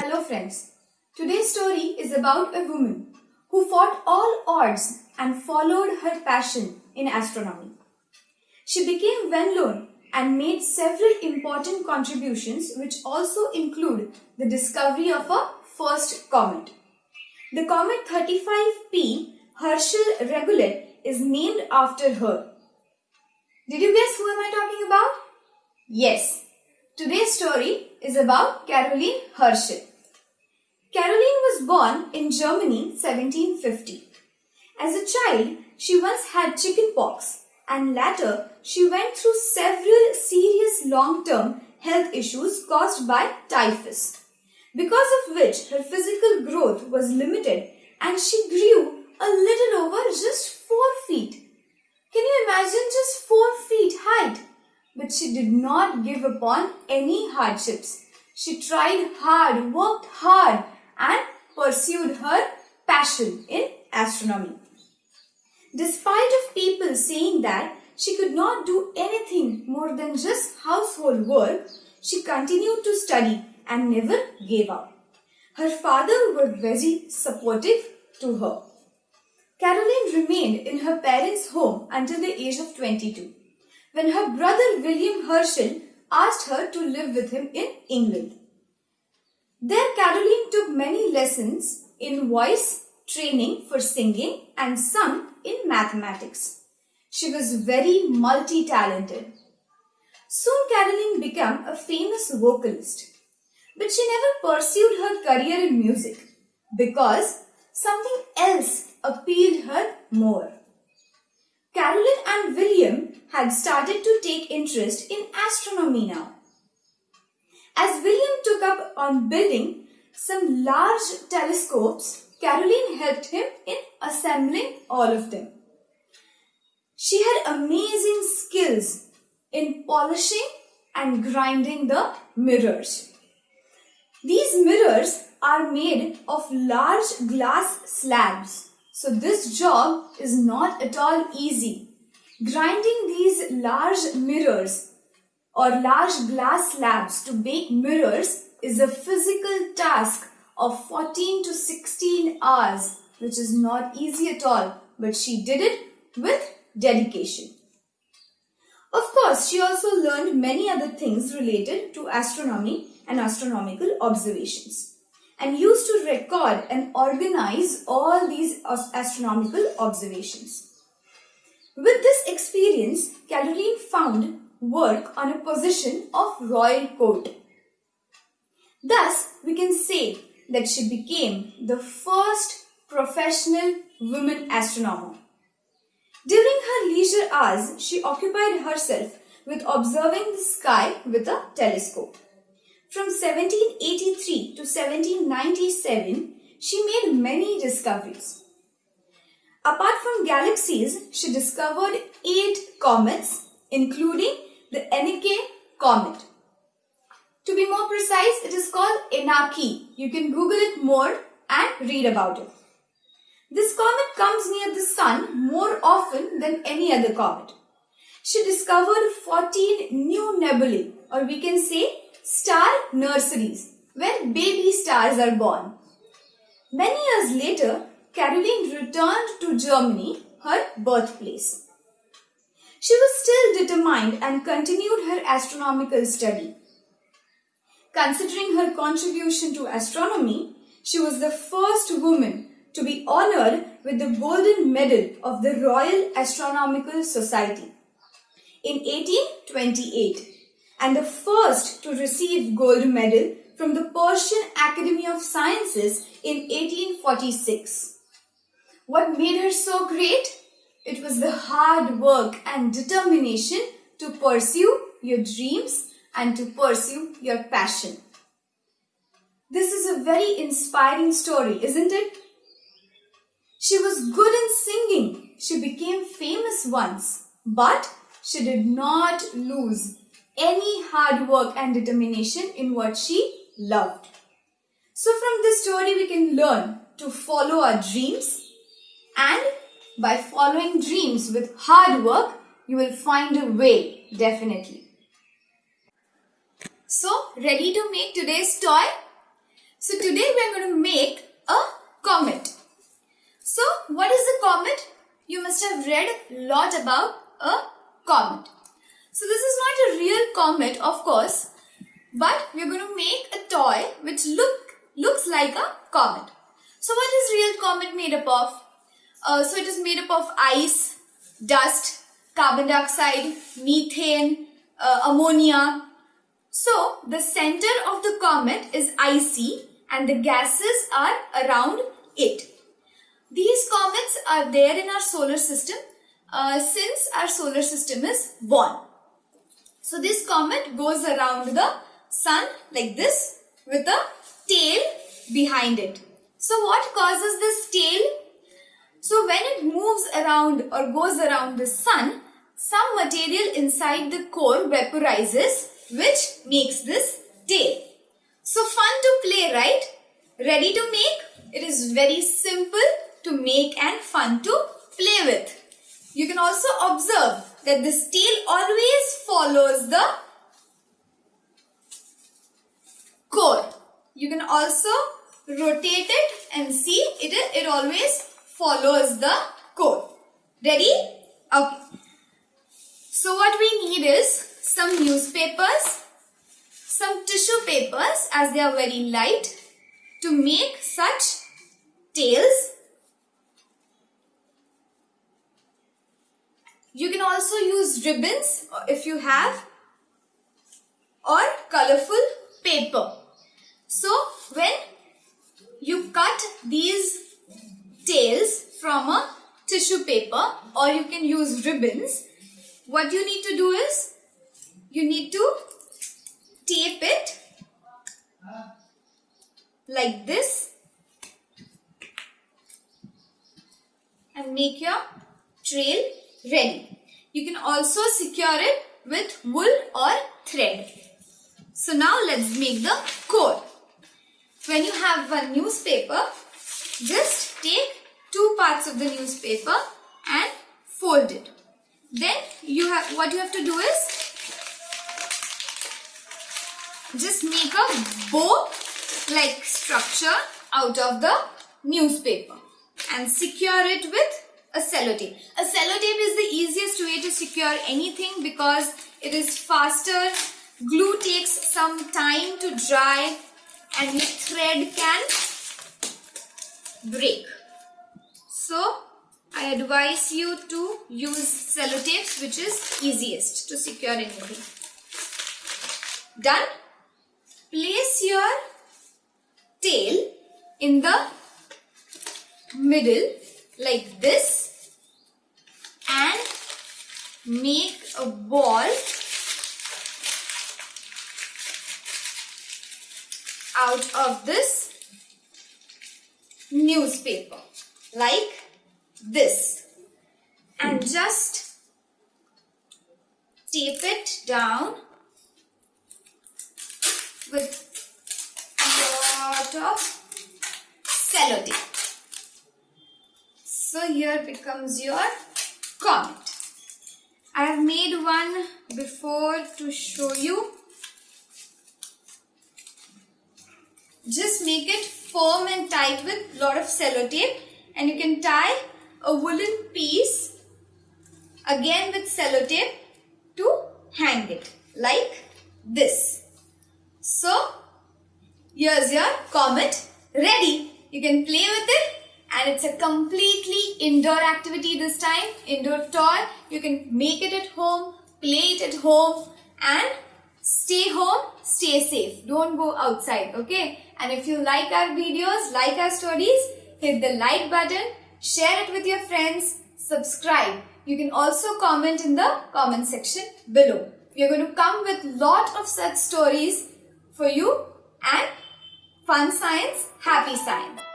Hello friends. Today's story is about a woman who fought all odds and followed her passion in astronomy. She became well known and made several important contributions which also include the discovery of a first comet. The comet 35P Herschel Rigollet is named after her. Did you guess who am I talking about? Yes. Today's story is about Caroline Herschel. Caroline was born in Germany 1750. As a child, she once had chickenpox and later she went through several serious long-term health issues caused by typhus, because of which her physical growth was limited and she grew a little over just 4 feet. Can you imagine just 4 feet height? But she did not give upon any hardships. She tried hard, worked hard and pursued her passion in astronomy. Despite of people saying that she could not do anything more than just household work, she continued to study and never gave up. Her father was very supportive to her. Caroline remained in her parents' home until the age of 22, when her brother William Herschel asked her to live with him in England. There Caroline took many lessons in voice training for singing and some in mathematics. She was very multi-talented. Soon Caroline became a famous vocalist. But she never pursued her career in music because something else appealed her more. Caroline and William had started to take interest in astronomy now. As William took up on building some large telescopes, Caroline helped him in assembling all of them. She had amazing skills in polishing and grinding the mirrors. These mirrors are made of large glass slabs. So this job is not at all easy. Grinding these large mirrors or large glass slabs to bake mirrors is a physical task of 14 to 16 hours, which is not easy at all, but she did it with dedication. Of course, she also learned many other things related to astronomy and astronomical observations and used to record and organize all these astronomical observations. With this experience, Caroline found work on a position of royal court. Thus, we can say that she became the first professional woman astronomer. During her leisure hours, she occupied herself with observing the sky with a telescope. From 1783 to 1797, she made many discoveries. Apart from galaxies, she discovered eight comets, including the Encke comet. To be more precise, it is called Encke. You can Google it more and read about it. This comet comes near the sun more often than any other comet. She discovered 14 new nebulae or we can say star nurseries where baby stars are born. Many years later, Caroline returned to Germany, her birthplace. She was still determined and continued her astronomical study. Considering her contribution to astronomy, she was the first woman to be honored with the Golden Medal of the Royal Astronomical Society in 1828 and the first to receive gold medal from the Prussian Academy of Sciences in 1846. What made her so great? It was the hard work and determination to pursue your dreams and to pursue your passion. This is a very inspiring story, isn't it? She was good in singing. She became famous once, but she did not lose any hard work and determination in what she loved. So from this story we can learn to follow our dreams and by following dreams with hard work, you will find a way, definitely. So, ready to make today's toy? So today we are going to make a comet. So what is a comet? You must have read a lot about a comet. So this is not a real comet of course but we are going to make a toy which look looks like a comet. So what is real comet made up of? Uh, so it is made up of ice, dust, carbon dioxide, methane, uh, ammonia. So the center of the comet is icy and the gases are around it. These comets are there in our solar system uh, since our solar system is born. So this comet goes around the sun like this with a tail behind it. So what causes this tail? So when it moves around or goes around the sun, some material inside the core vaporizes which makes this tail. So fun to play, right? Ready to make? It is very simple to make and fun to play with. You can also observe that this tail always follows the core. You can also rotate it and see it, it always follows the code. Ready? Okay. So what we need is some newspapers, some tissue papers as they are very light to make such tails. You can also use ribbons uh, if you have or colorful paper. So when you cut these tails from a tissue paper or you can use ribbons, what you need to do is you need to tape it like this and make your trail ready. You can also secure it with wool or thread. So now let's make the core. When you have a newspaper, just take two parts of the newspaper and fold it. Then you have what you have to do is just make a bow like structure out of the newspaper and secure it with a sellotape. A sellotape is the easiest way to secure anything because it is faster Glue takes some time to dry and your thread can break. So, I advise you to use sellotapes which is easiest to secure anything. Done? Place your tail in the middle like this and make a ball out of this newspaper like this and just tape it down with a lot of sellotape. So here becomes your comet. I have made one before to show you Just make it firm and tight with lot of sellotape and you can tie a woolen piece again with sellotape to hang it like this. So here's your comet ready. You can play with it and it's a completely indoor activity this time. Indoor toy. You can make it at home, play it at home and stay home, stay safe. Don't go outside, okay? And if you like our videos, like our stories, hit the like button, share it with your friends, subscribe. You can also comment in the comment section below. We are going to come with lot of such stories for you and fun science, happy science.